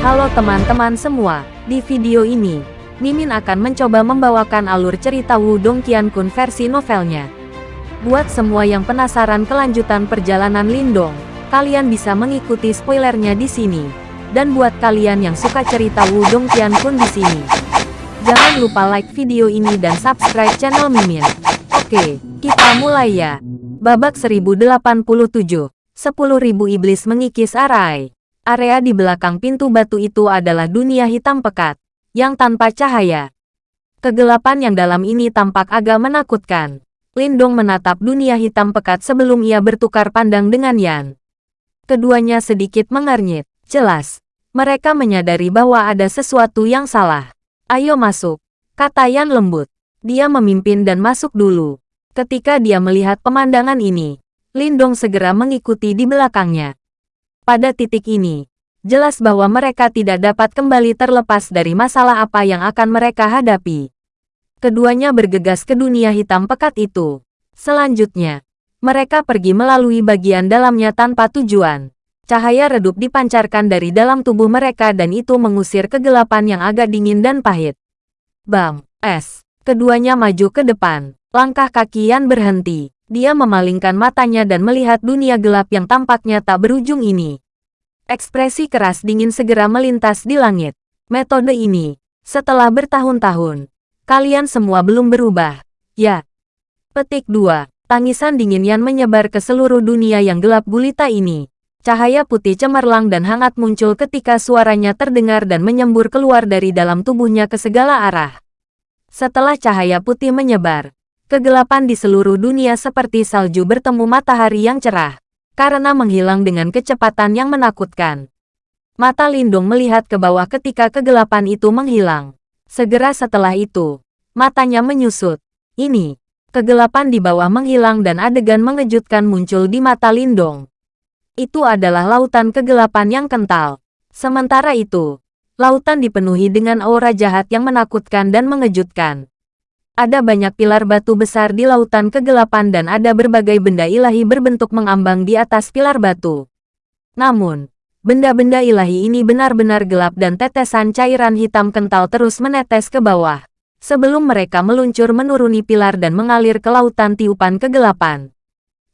Halo teman-teman semua, di video ini, Mimin akan mencoba membawakan alur cerita Wudong Qiankun versi novelnya. Buat semua yang penasaran kelanjutan perjalanan Lindong, kalian bisa mengikuti spoilernya di sini. Dan buat kalian yang suka cerita Wudong Qiankun di sini, jangan lupa like video ini dan subscribe channel Mimin. Oke, kita mulai ya. Babak 1087, 10.000 iblis mengikis arai. Area di belakang pintu batu itu adalah dunia hitam pekat, yang tanpa cahaya. Kegelapan yang dalam ini tampak agak menakutkan. Lindong menatap dunia hitam pekat sebelum ia bertukar pandang dengan Yan. Keduanya sedikit mengernyit. Jelas, mereka menyadari bahwa ada sesuatu yang salah. Ayo masuk, kata Yan lembut. Dia memimpin dan masuk dulu. Ketika dia melihat pemandangan ini, Lindong segera mengikuti di belakangnya. Pada titik ini, jelas bahwa mereka tidak dapat kembali terlepas dari masalah apa yang akan mereka hadapi. Keduanya bergegas ke dunia hitam pekat itu. Selanjutnya, mereka pergi melalui bagian dalamnya tanpa tujuan. Cahaya redup dipancarkan dari dalam tubuh mereka dan itu mengusir kegelapan yang agak dingin dan pahit. Bam! Es! Keduanya maju ke depan. Langkah kaki Yan berhenti. Dia memalingkan matanya dan melihat dunia gelap yang tampaknya tak berujung ini. Ekspresi keras dingin segera melintas di langit. Metode ini, setelah bertahun-tahun, kalian semua belum berubah. Ya. Petik 2. Tangisan dingin Yan menyebar ke seluruh dunia yang gelap gulita ini. Cahaya putih cemerlang dan hangat muncul ketika suaranya terdengar dan menyembur keluar dari dalam tubuhnya ke segala arah. Setelah cahaya putih menyebar, Kegelapan di seluruh dunia seperti salju bertemu matahari yang cerah, karena menghilang dengan kecepatan yang menakutkan. Mata Lindung melihat ke bawah ketika kegelapan itu menghilang. Segera setelah itu, matanya menyusut. Ini, kegelapan di bawah menghilang dan adegan mengejutkan muncul di mata Lindong. Itu adalah lautan kegelapan yang kental. Sementara itu, lautan dipenuhi dengan aura jahat yang menakutkan dan mengejutkan. Ada banyak pilar batu besar di lautan kegelapan dan ada berbagai benda ilahi berbentuk mengambang di atas pilar batu. Namun, benda-benda ilahi ini benar-benar gelap dan tetesan cairan hitam kental terus menetes ke bawah. Sebelum mereka meluncur menuruni pilar dan mengalir ke lautan tiupan kegelapan.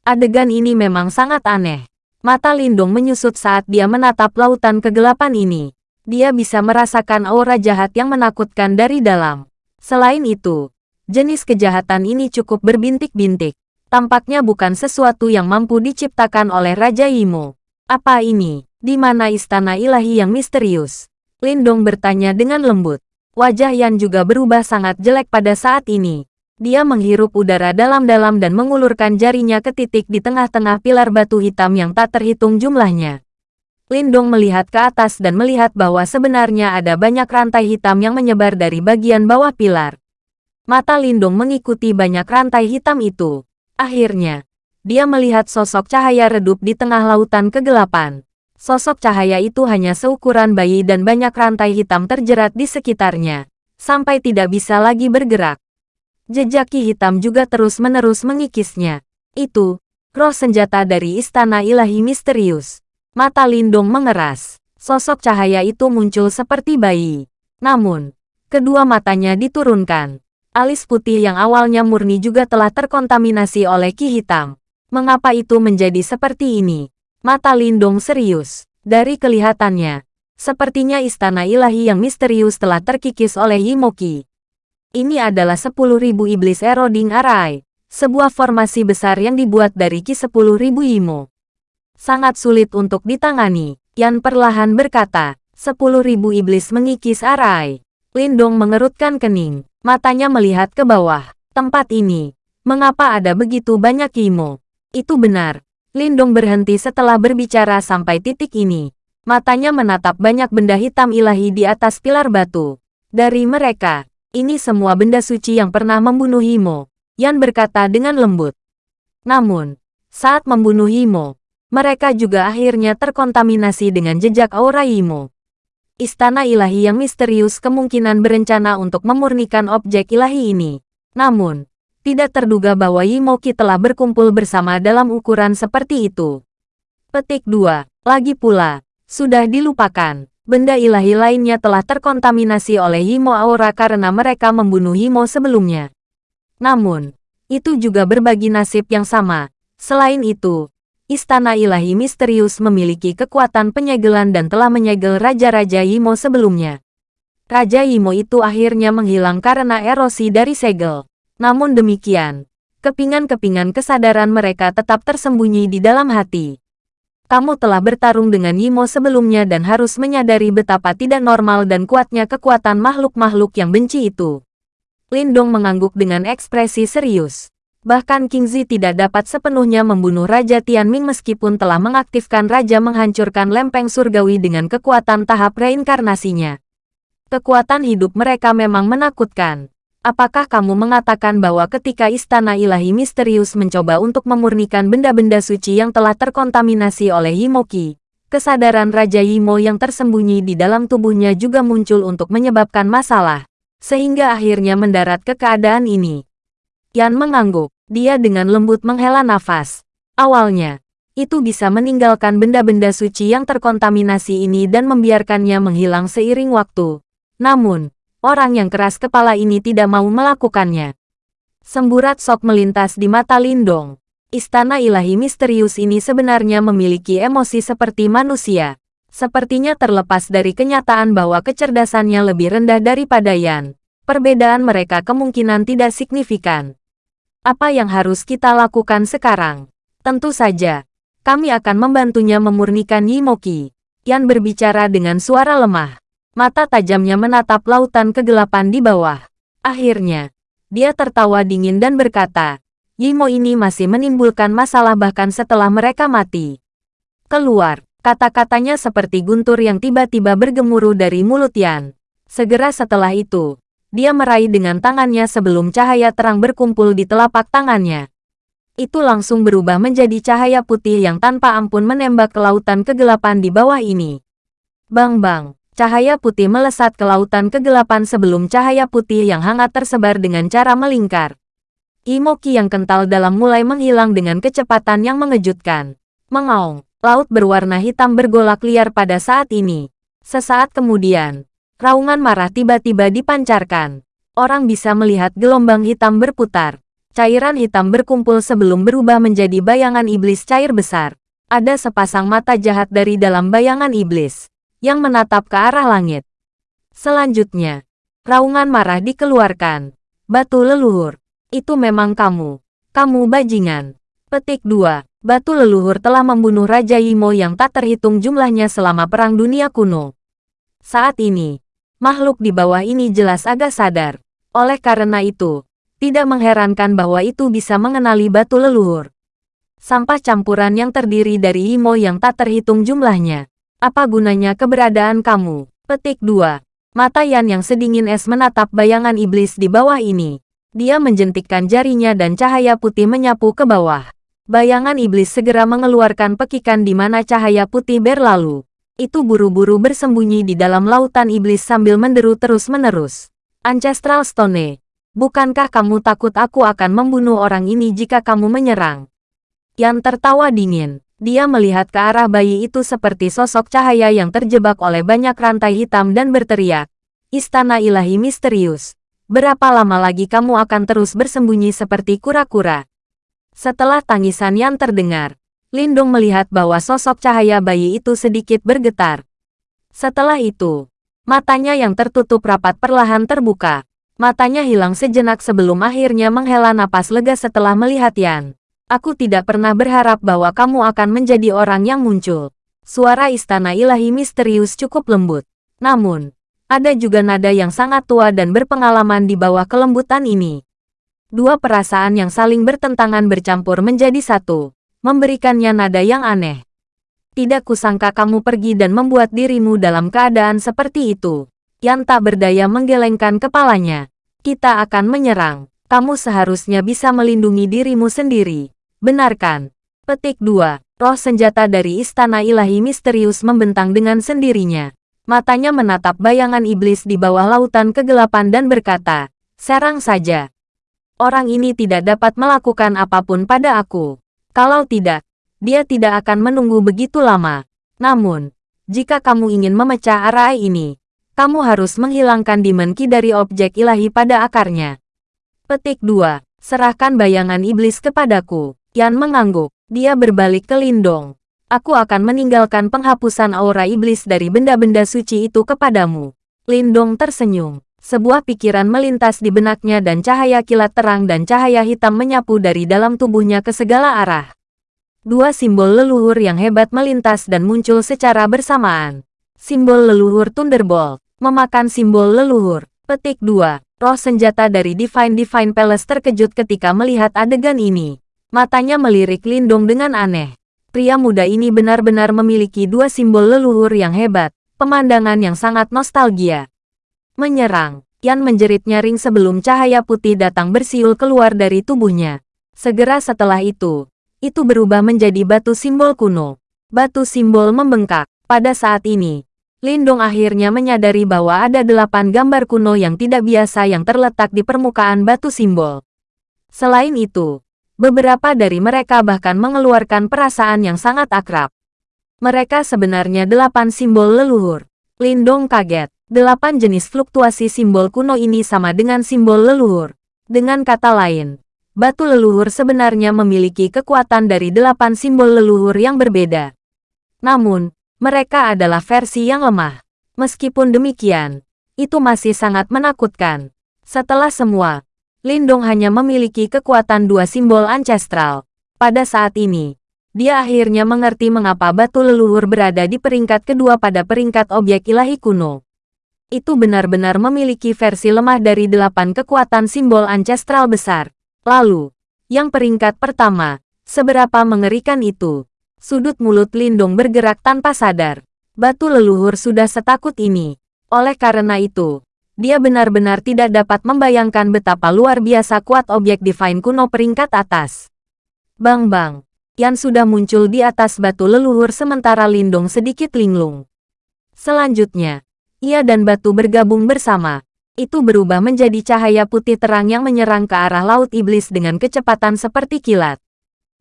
Adegan ini memang sangat aneh. Mata Lindung menyusut saat dia menatap lautan kegelapan ini. Dia bisa merasakan aura jahat yang menakutkan dari dalam. Selain itu, Jenis kejahatan ini cukup berbintik-bintik. Tampaknya bukan sesuatu yang mampu diciptakan oleh Raja Imo. Apa ini? Di mana istana ilahi yang misterius? Lindong bertanya dengan lembut. Wajah Yan juga berubah sangat jelek pada saat ini. Dia menghirup udara dalam-dalam dan mengulurkan jarinya ke titik di tengah-tengah pilar batu hitam yang tak terhitung jumlahnya. Lindong melihat ke atas dan melihat bahwa sebenarnya ada banyak rantai hitam yang menyebar dari bagian bawah pilar. Mata Lindung mengikuti banyak rantai hitam itu. Akhirnya, dia melihat sosok cahaya redup di tengah lautan kegelapan. Sosok cahaya itu hanya seukuran bayi dan banyak rantai hitam terjerat di sekitarnya, sampai tidak bisa lagi bergerak. Jejak ki hitam juga terus-menerus mengikisnya. Itu, roh senjata dari istana ilahi misterius. Mata Lindung mengeras. Sosok cahaya itu muncul seperti bayi. Namun, kedua matanya diturunkan alis putih yang awalnya murni juga telah terkontaminasi oleh ki hitam. Mengapa itu menjadi seperti ini? Mata Lindung serius. Dari kelihatannya, sepertinya istana ilahi yang misterius telah terkikis oleh Yimoki. Ini adalah 10.000 iblis eroding arai, sebuah formasi besar yang dibuat dari ki 10.000 Yimo. Sangat sulit untuk ditangani, Yan perlahan berkata, 10.000 iblis mengikis arai. Lindong mengerutkan kening. Matanya melihat ke bawah. Tempat ini. Mengapa ada begitu banyak Kimo? Itu benar. Lindong berhenti setelah berbicara sampai titik ini. Matanya menatap banyak benda hitam ilahi di atas pilar batu. Dari mereka, ini semua benda suci yang pernah membunuh Himo. Yan berkata dengan lembut. Namun, saat membunuh Himo, mereka juga akhirnya terkontaminasi dengan jejak aura Himo. Istana ilahi yang misterius kemungkinan berencana untuk memurnikan objek ilahi ini. Namun, tidak terduga bahwa Yimoki telah berkumpul bersama dalam ukuran seperti itu. Petik 2. Lagi pula, sudah dilupakan. Benda ilahi lainnya telah terkontaminasi oleh Himo Aura karena mereka membunuh Himo sebelumnya. Namun, itu juga berbagi nasib yang sama. Selain itu, Istana Ilahi Misterius memiliki kekuatan penyegelan dan telah menyegel Raja-Raja Himo sebelumnya. Raja Himo itu akhirnya menghilang karena erosi dari segel. Namun demikian, kepingan-kepingan kesadaran mereka tetap tersembunyi di dalam hati. Kamu telah bertarung dengan Yimo sebelumnya dan harus menyadari betapa tidak normal dan kuatnya kekuatan makhluk-makhluk yang benci itu. Lindong mengangguk dengan ekspresi serius. Bahkan Kingzi tidak dapat sepenuhnya membunuh Raja Tianming meskipun telah mengaktifkan Raja menghancurkan lempeng surgawi dengan kekuatan tahap reinkarnasinya. Kekuatan hidup mereka memang menakutkan. Apakah kamu mengatakan bahwa ketika Istana Ilahi Misterius mencoba untuk memurnikan benda-benda suci yang telah terkontaminasi oleh Himoki, kesadaran Raja Yimo yang tersembunyi di dalam tubuhnya juga muncul untuk menyebabkan masalah, sehingga akhirnya mendarat ke keadaan ini? Yan mengangguk. Dia dengan lembut menghela nafas. Awalnya, itu bisa meninggalkan benda-benda suci yang terkontaminasi ini dan membiarkannya menghilang seiring waktu. Namun, orang yang keras kepala ini tidak mau melakukannya. Semburat sok melintas di mata Lindong. Istana ilahi misterius ini sebenarnya memiliki emosi seperti manusia. Sepertinya terlepas dari kenyataan bahwa kecerdasannya lebih rendah daripada Yan. Perbedaan mereka kemungkinan tidak signifikan. Apa yang harus kita lakukan sekarang? Tentu saja, kami akan membantunya memurnikan Yimoki. Yan berbicara dengan suara lemah. Mata tajamnya menatap lautan kegelapan di bawah. Akhirnya, dia tertawa dingin dan berkata, Yimo ini masih menimbulkan masalah bahkan setelah mereka mati. Keluar, kata-katanya seperti guntur yang tiba-tiba bergemuruh dari mulut Yan. Segera setelah itu, dia meraih dengan tangannya sebelum cahaya terang berkumpul di telapak tangannya. Itu langsung berubah menjadi cahaya putih yang tanpa ampun menembak ke lautan kegelapan di bawah ini. Bang-bang, Cahaya putih melesat ke lautan kegelapan sebelum cahaya putih yang hangat tersebar dengan cara melingkar. Imoki yang kental dalam mulai menghilang dengan kecepatan yang mengejutkan. Mengaung, laut berwarna hitam bergolak liar pada saat ini. Sesaat kemudian, raungan marah tiba-tiba dipancarkan. Orang bisa melihat gelombang hitam berputar. Cairan hitam berkumpul sebelum berubah menjadi bayangan iblis cair besar. Ada sepasang mata jahat dari dalam bayangan iblis yang menatap ke arah langit. Selanjutnya, raungan marah dikeluarkan. Batu leluhur, itu memang kamu. Kamu bajingan. Petik 2. Batu leluhur telah membunuh Raja Yimo yang tak terhitung jumlahnya selama Perang Dunia Kuno. Saat ini, makhluk di bawah ini jelas agak sadar. Oleh karena itu, tidak mengherankan bahwa itu bisa mengenali batu leluhur. Sampah campuran yang terdiri dari Yimo yang tak terhitung jumlahnya. Apa gunanya keberadaan kamu? Petik 2. Mata Yan yang sedingin es menatap bayangan iblis di bawah ini. Dia menjentikkan jarinya dan cahaya putih menyapu ke bawah. Bayangan iblis segera mengeluarkan pekikan di mana cahaya putih berlalu. Itu buru-buru bersembunyi di dalam lautan iblis sambil menderu terus-menerus. Ancestral Stone, bukankah kamu takut aku akan membunuh orang ini jika kamu menyerang? Yan tertawa dingin. Dia melihat ke arah bayi itu seperti sosok cahaya yang terjebak oleh banyak rantai hitam dan berteriak. Istana ilahi misterius. Berapa lama lagi kamu akan terus bersembunyi seperti kura-kura? Setelah tangisan yang terdengar, Lindung melihat bahwa sosok cahaya bayi itu sedikit bergetar. Setelah itu, matanya yang tertutup rapat perlahan terbuka. Matanya hilang sejenak sebelum akhirnya menghela napas lega setelah melihat Yan. Aku tidak pernah berharap bahwa kamu akan menjadi orang yang muncul. Suara istana ilahi misterius cukup lembut. Namun, ada juga nada yang sangat tua dan berpengalaman di bawah kelembutan ini. Dua perasaan yang saling bertentangan bercampur menjadi satu, memberikannya nada yang aneh. Tidak kusangka kamu pergi dan membuat dirimu dalam keadaan seperti itu. Yang tak berdaya menggelengkan kepalanya. Kita akan menyerang. Kamu seharusnya bisa melindungi dirimu sendiri. Benarkan. Petik 2. Roh senjata dari istana ilahi misterius membentang dengan sendirinya. Matanya menatap bayangan iblis di bawah lautan kegelapan dan berkata, Serang saja. Orang ini tidak dapat melakukan apa pun pada aku. Kalau tidak, dia tidak akan menunggu begitu lama. Namun, Jika kamu ingin memecah arai ini, kamu harus menghilangkan Demon dari objek ilahi pada akarnya. Petik 2. Serahkan bayangan iblis kepadaku. Yan mengangguk. Dia berbalik ke Lindong. Aku akan meninggalkan penghapusan aura iblis dari benda-benda suci itu kepadamu. Lindong tersenyum. Sebuah pikiran melintas di benaknya dan cahaya kilat terang dan cahaya hitam menyapu dari dalam tubuhnya ke segala arah. Dua simbol leluhur yang hebat melintas dan muncul secara bersamaan. Simbol leluhur Thunderbolt, memakan simbol leluhur. Petik 2. Roh senjata dari Divine Divine Palace terkejut ketika melihat adegan ini. Matanya melirik Lindung dengan aneh. Pria muda ini benar-benar memiliki dua simbol leluhur yang hebat, pemandangan yang sangat nostalgia. Menyerang, Yan menjerit nyaring sebelum cahaya putih datang bersiul keluar dari tubuhnya. Segera setelah itu, itu berubah menjadi batu simbol kuno. Batu simbol membengkak. Pada saat ini, Lindong akhirnya menyadari bahwa ada delapan gambar kuno yang tidak biasa yang terletak di permukaan batu simbol. Selain itu, beberapa dari mereka bahkan mengeluarkan perasaan yang sangat akrab. Mereka sebenarnya delapan simbol leluhur. Lindong kaget. Delapan jenis fluktuasi simbol kuno ini sama dengan simbol leluhur. Dengan kata lain, batu leluhur sebenarnya memiliki kekuatan dari delapan simbol leluhur yang berbeda. Namun, mereka adalah versi yang lemah. Meskipun demikian, itu masih sangat menakutkan. Setelah semua, Lindong hanya memiliki kekuatan dua simbol ancestral. Pada saat ini, dia akhirnya mengerti mengapa batu leluhur berada di peringkat kedua pada peringkat objek ilahi kuno. Itu benar-benar memiliki versi lemah dari delapan kekuatan simbol ancestral besar. Lalu, yang peringkat pertama, seberapa mengerikan itu? Sudut mulut Lindung bergerak tanpa sadar. Batu leluhur sudah setakut ini. Oleh karena itu, dia benar-benar tidak dapat membayangkan betapa luar biasa kuat objek Divine kuno peringkat atas. Bang-bang, Yan sudah muncul di atas batu leluhur sementara Lindung sedikit linglung. Selanjutnya, ia dan batu bergabung bersama, itu berubah menjadi cahaya putih terang yang menyerang ke arah Laut Iblis dengan kecepatan seperti kilat.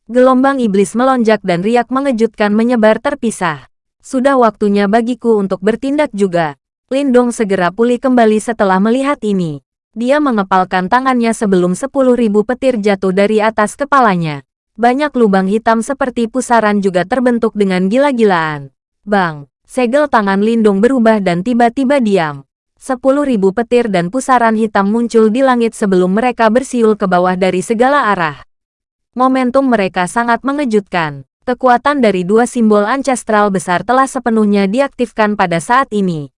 Gelombang iblis melonjak dan riak mengejutkan menyebar terpisah. Sudah waktunya bagiku untuk bertindak juga. Lindong segera pulih kembali setelah melihat ini. Dia mengepalkan tangannya sebelum sepuluh ribu petir jatuh dari atas kepalanya. Banyak lubang hitam seperti pusaran juga terbentuk dengan gila-gilaan. Bang, segel tangan Lindong berubah dan tiba-tiba diam. Sepuluh ribu petir dan pusaran hitam muncul di langit sebelum mereka bersiul ke bawah dari segala arah. Momentum mereka sangat mengejutkan. Kekuatan dari dua simbol ancestral besar telah sepenuhnya diaktifkan pada saat ini.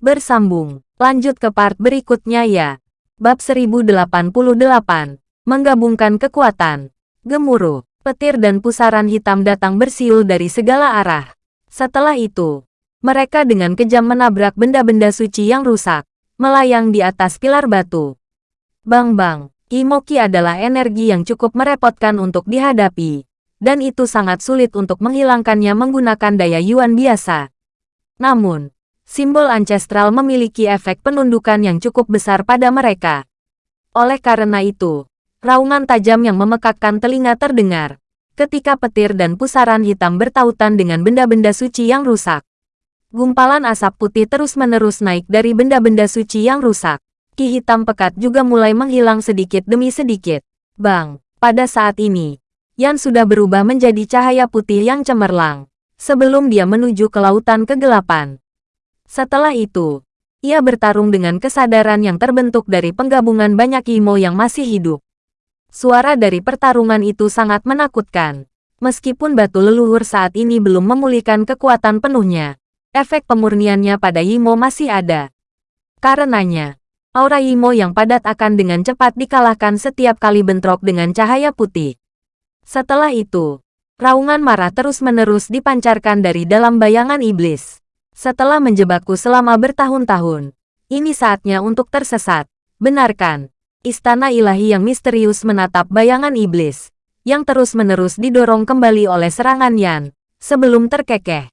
Bersambung, lanjut ke part berikutnya ya. Bab 1088, menggabungkan kekuatan. Gemuruh, petir dan pusaran hitam datang bersiul dari segala arah. Setelah itu, mereka dengan kejam menabrak benda-benda suci yang rusak, melayang di atas pilar batu. Bang-bang, Imoki adalah energi yang cukup merepotkan untuk dihadapi, dan itu sangat sulit untuk menghilangkannya menggunakan daya Yuan biasa. Namun, simbol ancestral memiliki efek penundukan yang cukup besar pada mereka. Oleh karena itu, raungan tajam yang memekakkan telinga terdengar, ketika petir dan pusaran hitam bertautan dengan benda-benda suci yang rusak. Gumpalan asap putih terus-menerus naik dari benda-benda suci yang rusak. Ki hitam pekat juga mulai menghilang sedikit demi sedikit. Bang, pada saat ini, Yan sudah berubah menjadi cahaya putih yang cemerlang. Sebelum dia menuju ke lautan kegelapan. Setelah itu, ia bertarung dengan kesadaran yang terbentuk dari penggabungan banyak imo yang masih hidup. Suara dari pertarungan itu sangat menakutkan. Meskipun batu leluhur saat ini belum memulihkan kekuatan penuhnya, efek pemurniannya pada Yimo masih ada. Karenanya, aura Yimo yang padat akan dengan cepat dikalahkan setiap kali bentrok dengan cahaya putih. Setelah itu, raungan marah terus-menerus dipancarkan dari dalam bayangan iblis. Setelah menjebakku selama bertahun-tahun, ini saatnya untuk tersesat. Benarkan, istana ilahi yang misterius menatap bayangan iblis, yang terus-menerus didorong kembali oleh serangan Yan, sebelum terkekeh.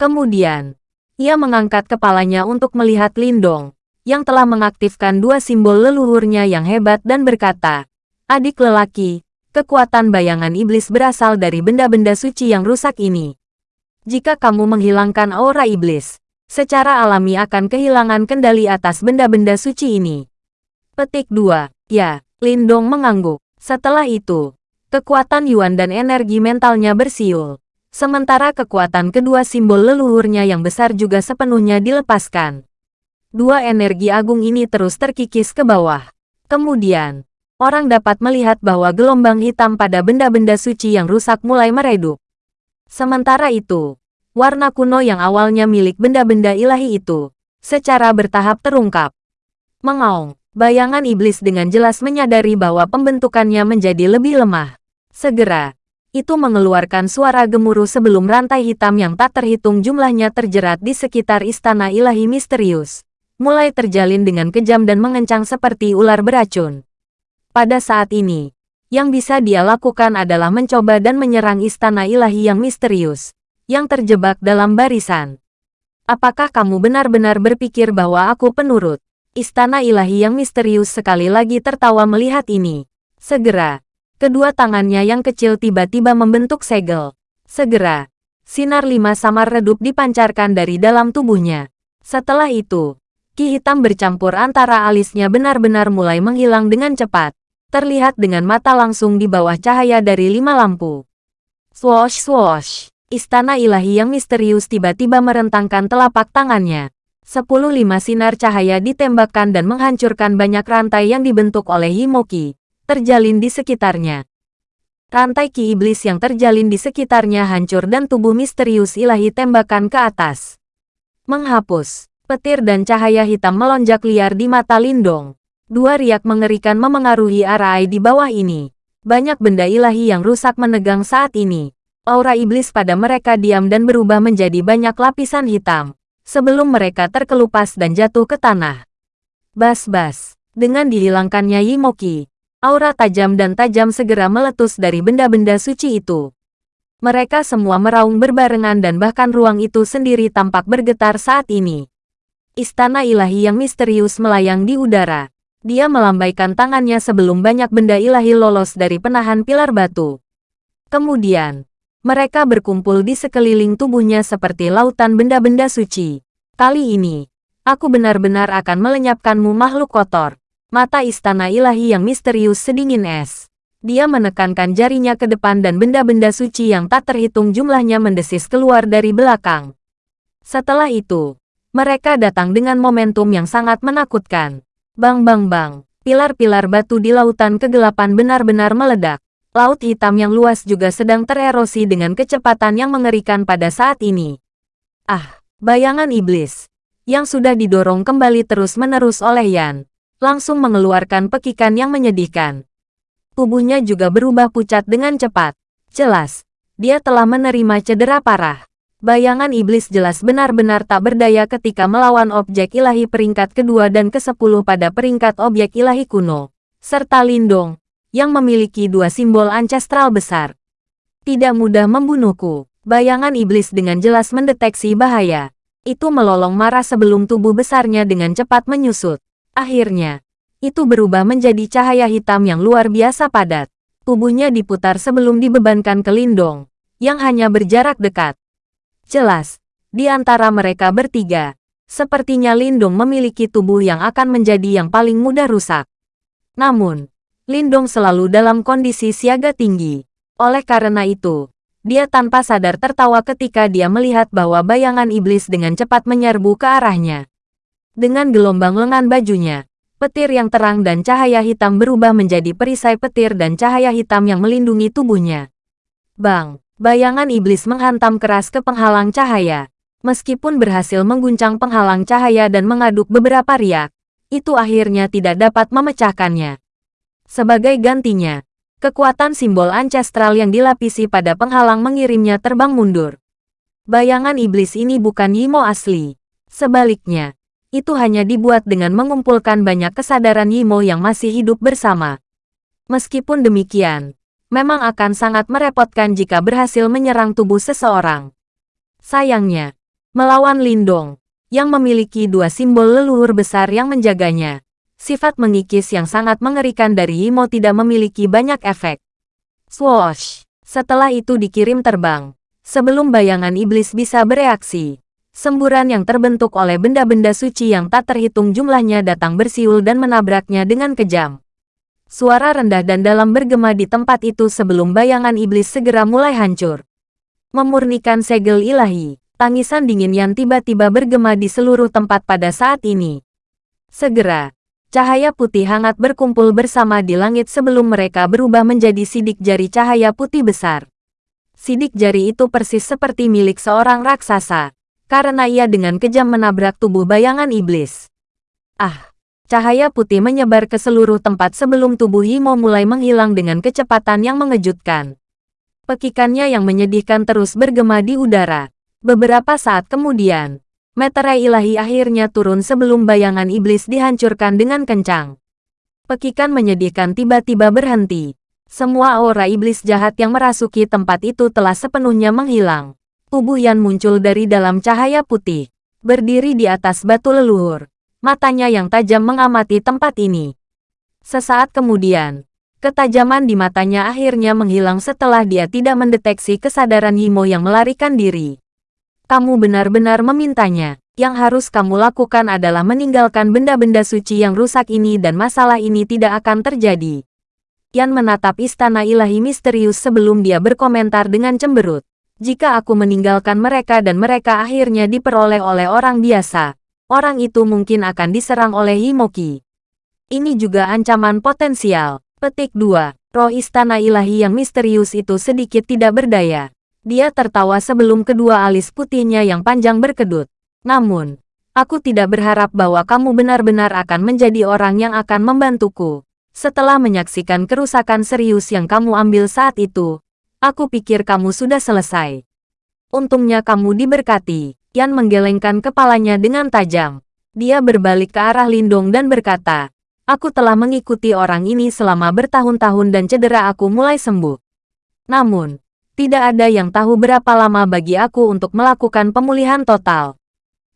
Kemudian, ia mengangkat kepalanya untuk melihat Lindong, yang telah mengaktifkan dua simbol leluhurnya yang hebat dan berkata, Adik lelaki, kekuatan bayangan iblis berasal dari benda-benda suci yang rusak ini. Jika kamu menghilangkan aura iblis, secara alami akan kehilangan kendali atas benda-benda suci ini. Petik 2. Ya, Lindong mengangguk. Setelah itu, kekuatan Yuan dan energi mentalnya bersiul. Sementara kekuatan kedua simbol leluhurnya yang besar juga sepenuhnya dilepaskan. Dua energi agung ini terus terkikis ke bawah. Kemudian, orang dapat melihat bahwa gelombang hitam pada benda-benda suci yang rusak mulai meredup. Sementara itu, warna kuno yang awalnya milik benda-benda ilahi itu, secara bertahap terungkap. Mengaung, bayangan iblis dengan jelas menyadari bahwa pembentukannya menjadi lebih lemah. Segera, itu mengeluarkan suara gemuruh sebelum rantai hitam yang tak terhitung jumlahnya terjerat di sekitar istana ilahi misterius. Mulai terjalin dengan kejam dan mengencang seperti ular beracun. Pada saat ini, yang bisa dia lakukan adalah mencoba dan menyerang istana ilahi yang misterius, yang terjebak dalam barisan. Apakah kamu benar-benar berpikir bahwa aku penurut? Istana ilahi yang misterius sekali lagi tertawa melihat ini. Segera, kedua tangannya yang kecil tiba-tiba membentuk segel. Segera, sinar lima samar redup dipancarkan dari dalam tubuhnya. Setelah itu, ki hitam bercampur antara alisnya benar-benar mulai menghilang dengan cepat terlihat dengan mata langsung di bawah cahaya dari lima lampu. Swoosh swoosh, istana ilahi yang misterius tiba-tiba merentangkan telapak tangannya. Sepuluh lima sinar cahaya ditembakkan dan menghancurkan banyak rantai yang dibentuk oleh Himoki, terjalin di sekitarnya. Rantai ki iblis yang terjalin di sekitarnya hancur dan tubuh misterius ilahi tembakan ke atas. Menghapus, petir dan cahaya hitam melonjak liar di mata Lindong. Dua riak mengerikan memengaruhi arai di bawah ini. Banyak benda ilahi yang rusak menegang saat ini. Aura iblis pada mereka diam dan berubah menjadi banyak lapisan hitam. Sebelum mereka terkelupas dan jatuh ke tanah. Bas-bas. Dengan dihilangkannya Yimoki, aura tajam dan tajam segera meletus dari benda-benda suci itu. Mereka semua meraung berbarengan dan bahkan ruang itu sendiri tampak bergetar saat ini. Istana ilahi yang misterius melayang di udara. Dia melambaikan tangannya sebelum banyak benda ilahi lolos dari penahan pilar batu. Kemudian, mereka berkumpul di sekeliling tubuhnya seperti lautan benda-benda suci. Kali ini, aku benar-benar akan melenyapkanmu makhluk kotor. Mata istana ilahi yang misterius sedingin es. Dia menekankan jarinya ke depan dan benda-benda suci yang tak terhitung jumlahnya mendesis keluar dari belakang. Setelah itu, mereka datang dengan momentum yang sangat menakutkan. Bang bang bang, pilar-pilar batu di lautan kegelapan benar-benar meledak. Laut hitam yang luas juga sedang tererosi dengan kecepatan yang mengerikan pada saat ini. Ah, bayangan iblis, yang sudah didorong kembali terus-menerus oleh Yan, langsung mengeluarkan pekikan yang menyedihkan. Tubuhnya juga berubah pucat dengan cepat. Jelas, dia telah menerima cedera parah. Bayangan iblis jelas benar-benar tak berdaya ketika melawan objek ilahi peringkat kedua dan ke-10 pada peringkat objek ilahi kuno, serta Lindong, yang memiliki dua simbol ancestral besar. Tidak mudah membunuhku. Bayangan iblis dengan jelas mendeteksi bahaya. Itu melolong marah sebelum tubuh besarnya dengan cepat menyusut. Akhirnya, itu berubah menjadi cahaya hitam yang luar biasa padat. Tubuhnya diputar sebelum dibebankan ke Lindong, yang hanya berjarak dekat. Jelas, di antara mereka bertiga, sepertinya Lindong memiliki tubuh yang akan menjadi yang paling mudah rusak. Namun, Lindong selalu dalam kondisi siaga tinggi. Oleh karena itu, dia tanpa sadar tertawa ketika dia melihat bahwa bayangan iblis dengan cepat menyerbu ke arahnya. Dengan gelombang lengan bajunya, petir yang terang dan cahaya hitam berubah menjadi perisai petir dan cahaya hitam yang melindungi tubuhnya. Bang! Bayangan iblis menghantam keras ke penghalang cahaya. Meskipun berhasil mengguncang penghalang cahaya dan mengaduk beberapa riak, itu akhirnya tidak dapat memecahkannya. Sebagai gantinya, kekuatan simbol ancestral yang dilapisi pada penghalang mengirimnya terbang mundur. Bayangan iblis ini bukan Yimo asli. Sebaliknya, itu hanya dibuat dengan mengumpulkan banyak kesadaran Yimo yang masih hidup bersama. Meskipun demikian, memang akan sangat merepotkan jika berhasil menyerang tubuh seseorang. Sayangnya, melawan Lindong, yang memiliki dua simbol leluhur besar yang menjaganya, sifat mengikis yang sangat mengerikan dari Imo tidak memiliki banyak efek. Swoosh! Setelah itu dikirim terbang, sebelum bayangan iblis bisa bereaksi. Semburan yang terbentuk oleh benda-benda suci yang tak terhitung jumlahnya datang bersiul dan menabraknya dengan kejam. Suara rendah dan dalam bergema di tempat itu sebelum bayangan iblis segera mulai hancur. Memurnikan segel ilahi, tangisan dingin yang tiba-tiba bergema di seluruh tempat pada saat ini. Segera, cahaya putih hangat berkumpul bersama di langit sebelum mereka berubah menjadi sidik jari cahaya putih besar. Sidik jari itu persis seperti milik seorang raksasa, karena ia dengan kejam menabrak tubuh bayangan iblis. Ah! Cahaya putih menyebar ke seluruh tempat sebelum tubuh Himo mulai menghilang dengan kecepatan yang mengejutkan. Pekikannya yang menyedihkan terus bergema di udara. Beberapa saat kemudian, meterai ilahi akhirnya turun sebelum bayangan iblis dihancurkan dengan kencang. Pekikan menyedihkan tiba-tiba berhenti, semua aura iblis jahat yang merasuki tempat itu telah sepenuhnya menghilang. Tubuh Yan muncul dari dalam cahaya putih, berdiri di atas batu leluhur. Matanya yang tajam mengamati tempat ini. Sesaat kemudian, ketajaman di matanya akhirnya menghilang setelah dia tidak mendeteksi kesadaran Himo yang melarikan diri. Kamu benar-benar memintanya. Yang harus kamu lakukan adalah meninggalkan benda-benda suci yang rusak ini dan masalah ini tidak akan terjadi. Yan menatap istana ilahi misterius sebelum dia berkomentar dengan cemberut. Jika aku meninggalkan mereka dan mereka akhirnya diperoleh oleh orang biasa, orang itu mungkin akan diserang oleh Himoki. Ini juga ancaman potensial. Petik 2. Roh istana ilahi yang misterius itu sedikit tidak berdaya. Dia tertawa sebelum kedua alis putihnya yang panjang berkedut. Namun, aku tidak berharap bahwa kamu benar-benar akan menjadi orang yang akan membantuku. Setelah menyaksikan kerusakan serius yang kamu ambil saat itu, aku pikir kamu sudah selesai. Untungnya kamu diberkati. Yan menggelengkan kepalanya dengan tajam. Dia berbalik ke arah Lindong dan berkata, Aku telah mengikuti orang ini selama bertahun-tahun dan cedera aku mulai sembuh. Namun, tidak ada yang tahu berapa lama bagi aku untuk melakukan pemulihan total.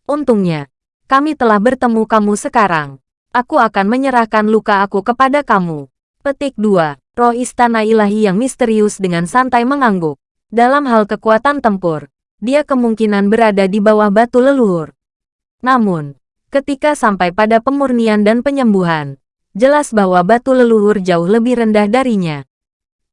Untungnya, kami telah bertemu kamu sekarang aku akan menyerahkan luka aku kepada kamu. Petik 2. Roh istana ilahi yang misterius dengan santai mengangguk. Dalam hal kekuatan tempur, dia kemungkinan berada di bawah batu leluhur. Namun, ketika sampai pada pemurnian dan penyembuhan, jelas bahwa batu leluhur jauh lebih rendah darinya.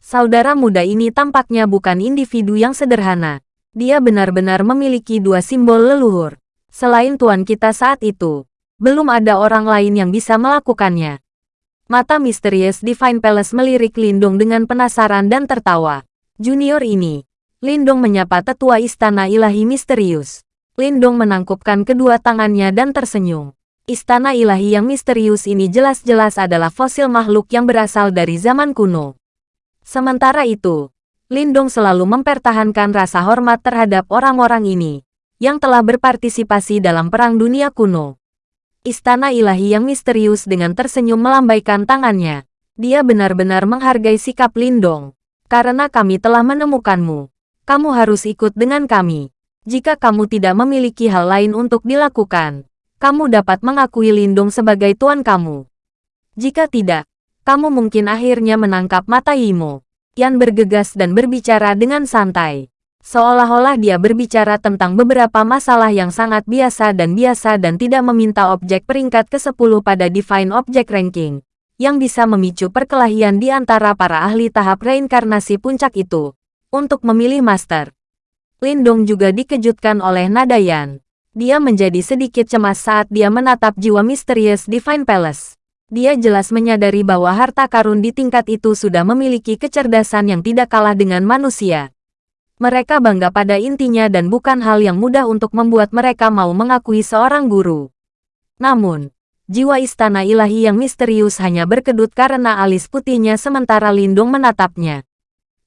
Saudara muda ini tampaknya bukan individu yang sederhana. Dia benar-benar memiliki dua simbol leluhur. Selain tuan kita saat itu, belum ada orang lain yang bisa melakukannya. Mata misterius Divine Palace melirik Lindung dengan penasaran dan tertawa. Junior ini, Lindung menyapa tetua istana ilahi misterius. Lindung menangkupkan kedua tangannya dan tersenyum. Istana ilahi yang misterius ini jelas-jelas adalah fosil makhluk yang berasal dari zaman kuno. Sementara itu, Lindung selalu mempertahankan rasa hormat terhadap orang-orang ini, yang telah berpartisipasi dalam Perang Dunia Kuno. Istana ilahi yang misterius dengan tersenyum melambaikan tangannya. Dia benar-benar menghargai sikap Lindong. Karena kami telah menemukanmu. Kamu harus ikut dengan kami. Jika kamu tidak memiliki hal lain untuk dilakukan, kamu dapat mengakui Lindong sebagai tuan kamu. Jika tidak, kamu mungkin akhirnya menangkap mata Yimo. Yan bergegas dan berbicara dengan santai. Seolah-olah dia berbicara tentang beberapa masalah yang sangat biasa dan biasa dan tidak meminta objek peringkat ke-10 pada Divine Object Ranking, yang bisa memicu perkelahian di antara para ahli tahap reinkarnasi puncak itu, untuk memilih master. Lindong juga dikejutkan oleh Nadayan. Dia menjadi sedikit cemas saat dia menatap jiwa misterius Divine Palace. Dia jelas menyadari bahwa harta karun di tingkat itu sudah memiliki kecerdasan yang tidak kalah dengan manusia. Mereka bangga pada intinya dan bukan hal yang mudah untuk membuat mereka mau mengakui seorang guru. Namun, jiwa istana ilahi yang misterius hanya berkedut karena alis putihnya sementara Lindung menatapnya.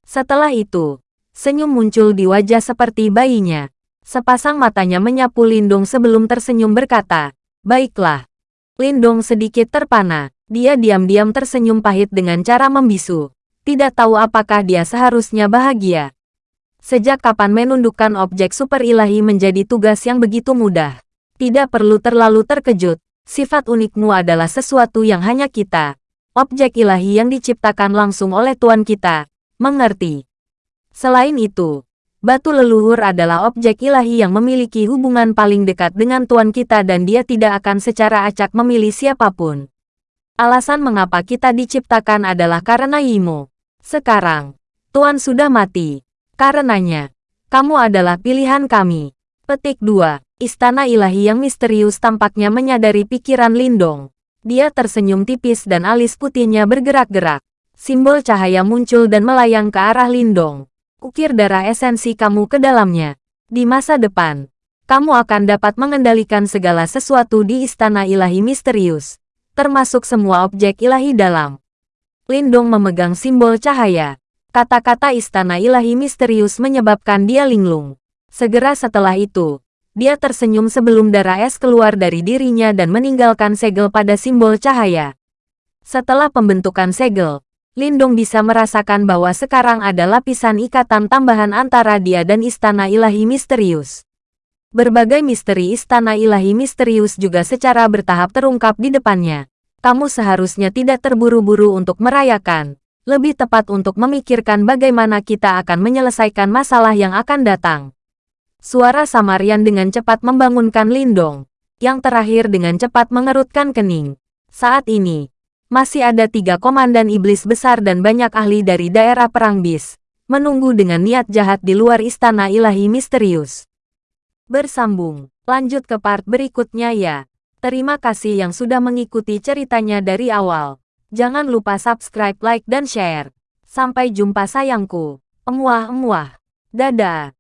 Setelah itu, senyum muncul di wajah seperti bayinya. Sepasang matanya menyapu Lindung sebelum tersenyum berkata, Baiklah. Lindung sedikit terpana. Dia diam-diam tersenyum pahit dengan cara membisu. Tidak tahu apakah dia seharusnya bahagia. Sejak kapan menundukkan objek super ilahi menjadi tugas yang begitu mudah? Tidak perlu terlalu terkejut. Sifat unikmu adalah sesuatu yang hanya kita, objek ilahi yang diciptakan langsung oleh Tuan kita, mengerti. Selain itu, Batu leluhur adalah objek ilahi yang memiliki hubungan paling dekat dengan Tuan kita dan dia tidak akan secara acak memilih siapa pun. Alasan mengapa kita diciptakan adalah karena Yimo. Sekarang, Tuan sudah mati. Karenanya, kamu adalah pilihan kami. Petik 2. Istana ilahi yang misterius tampaknya menyadari pikiran Lindong. Dia tersenyum tipis dan alis putihnya bergerak-gerak. Simbol cahaya muncul dan melayang ke arah Lindong. Ukir darah esensi kamu ke dalamnya. Di masa depan, kamu akan dapat mengendalikan segala sesuatu di istana ilahi misterius, termasuk semua objek ilahi dalam. Lindong memegang simbol cahaya. Kata-kata istana ilahi misterius menyebabkan dia linglung. Segera setelah itu, dia tersenyum sebelum darah es keluar dari dirinya dan meninggalkan segel pada simbol cahaya. Setelah pembentukan segel, Lindong bisa merasakan bahwa sekarang ada lapisan ikatan tambahan antara dia dan Istana Ilahi Misterius. Berbagai misteri Istana Ilahi Misterius juga secara bertahap terungkap di depannya. Kamu seharusnya tidak terburu-buru untuk merayakan, lebih tepat untuk memikirkan bagaimana kita akan menyelesaikan masalah yang akan datang. Suara Samarian dengan cepat membangunkan Lindong, yang terakhir dengan cepat mengerutkan kening. Saat ini, masih ada tiga komandan iblis besar dan banyak ahli dari daerah perang bis, menunggu dengan niat jahat di luar istana ilahi misterius. Bersambung, lanjut ke part berikutnya ya. Terima kasih yang sudah mengikuti ceritanya dari awal. Jangan lupa subscribe, like, dan share. Sampai jumpa sayangku. Emuah-emuah. Dadah.